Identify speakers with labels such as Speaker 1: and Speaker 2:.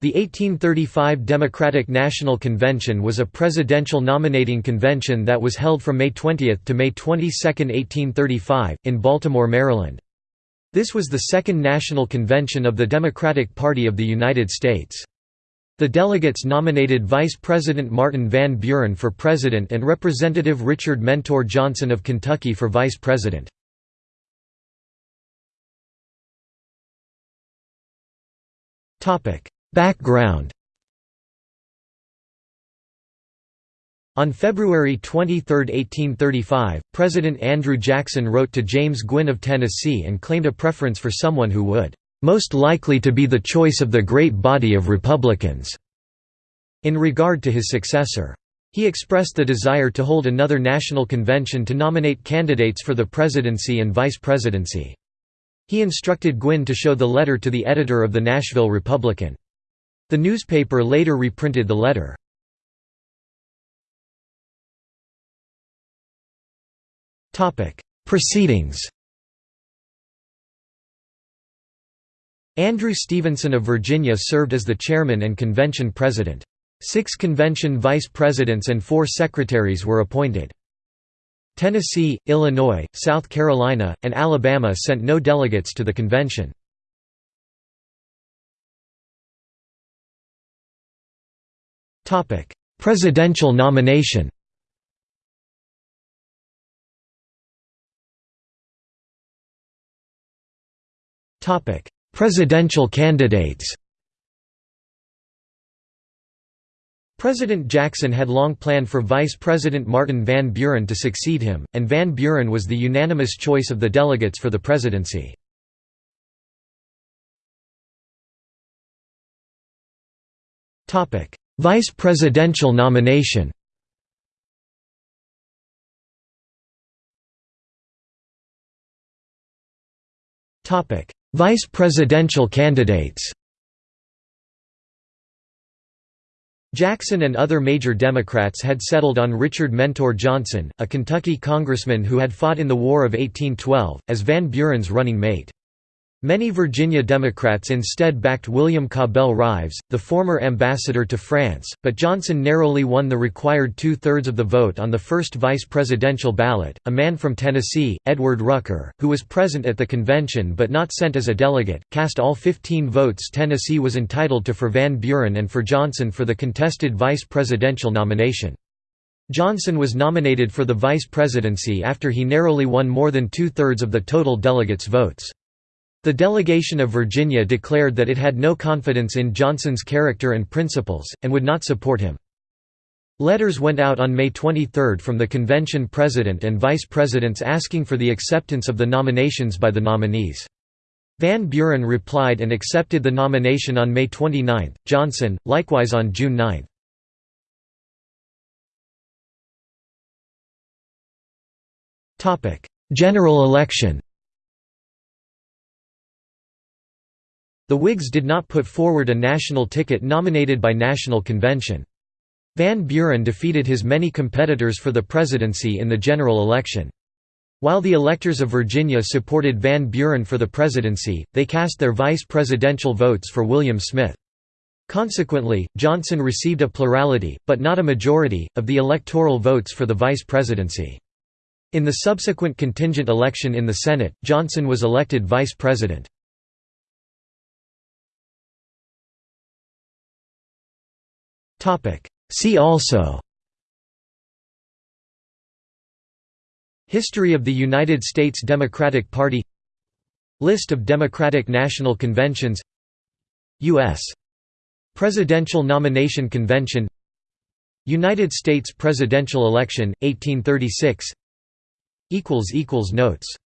Speaker 1: The 1835 Democratic National Convention was a presidential nominating convention that was held from May 20 to May 22, 1835, in Baltimore, Maryland. This was the second national convention of the Democratic Party of the United States. The delegates nominated Vice President Martin Van Buren for president and Representative Richard Mentor Johnson of Kentucky for vice president. Background On February 23, 1835, President Andrew Jackson wrote to James Gwin of Tennessee and claimed a preference for someone who would most likely to be the choice of the great body of Republicans." in regard to his successor. He expressed the desire to hold another national convention to nominate candidates for the presidency and vice presidency. He instructed Gwin to show the letter to the editor of the Nashville Republican. The newspaper later reprinted the letter. Proceedings Andrew Stevenson of Virginia served as the chairman and convention president. Six convention vice presidents and four secretaries were appointed. Tennessee, Illinois, South Carolina, and Alabama sent no delegates to the convention. Presidential nomination Presidential candidates President Jackson had long planned for Vice President Martin Van Buren to succeed him, and Van Buren was the unanimous choice of the delegates for the presidency. Vice presidential nomination Vice presidential candidates Jackson and other major Democrats had settled on Richard Mentor Johnson, a Kentucky congressman who had fought in the War of 1812, as Van Buren's running mate. Many Virginia Democrats instead backed William Cabell Rives, the former ambassador to France, but Johnson narrowly won the required two-thirds of the vote on the first vice presidential ballot. A man from Tennessee, Edward Rucker, who was present at the convention but not sent as a delegate, cast all 15 votes Tennessee was entitled to for Van Buren and for Johnson for the contested vice presidential nomination. Johnson was nominated for the vice presidency after he narrowly won more than two-thirds of the total delegates' votes. The delegation of Virginia declared that it had no confidence in Johnson's character and principles, and would not support him. Letters went out on May 23 from the convention president and vice presidents asking for the acceptance of the nominations by the nominees. Van Buren replied and accepted the nomination on May 29, Johnson, likewise on June 9. General election The Whigs did not put forward a national ticket nominated by national convention. Van Buren defeated his many competitors for the presidency in the general election. While the electors of Virginia supported Van Buren for the presidency, they cast their vice presidential votes for William Smith. Consequently, Johnson received a plurality, but not a majority, of the electoral votes for the vice presidency. In the subsequent contingent election in the Senate, Johnson was elected vice president. See also. History of the United States Democratic Party. List of Democratic National Conventions. U.S. Presidential Nomination Convention. United States presidential election, 1836 Notes